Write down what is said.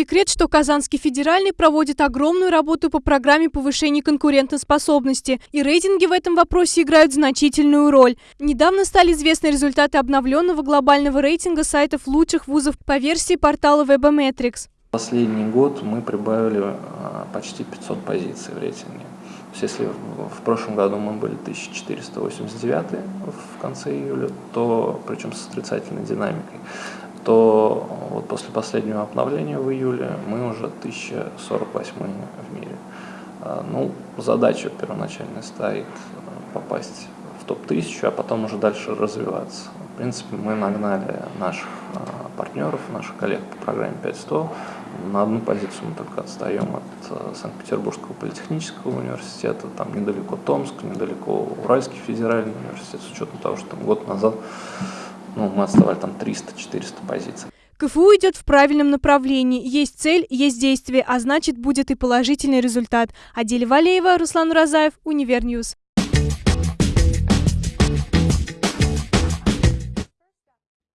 секрет, что Казанский федеральный проводит огромную работу по программе повышения конкурентоспособности, и рейтинги в этом вопросе играют значительную роль. Недавно стали известны результаты обновленного глобального рейтинга сайтов лучших вузов по версии портала Webometrics. Последний год мы прибавили а, почти 500 позиций в рейтинге. То есть если в прошлом году мы были 1489 в конце июля, то причем с отрицательной динамикой, то вот после последнего обновления в июле мы уже 1048 в мире. А, ну, задача первоначальная стоит э, попасть в топ-1000, а потом уже дальше развиваться. В принципе, мы нагнали наших а, партнеров, наших коллег по программе 5100. На одну позицию мы только отстаем от э, Санкт-Петербургского политехнического университета, там недалеко Томск, недалеко Уральский федеральный университет, с учетом того, что там год назад ну, мы отставали там 300-400 позиций. КФУ идет в правильном направлении. Есть цель, есть действие, а значит будет и положительный результат. Адель Валеева, Руслан Уразаев, Univer News.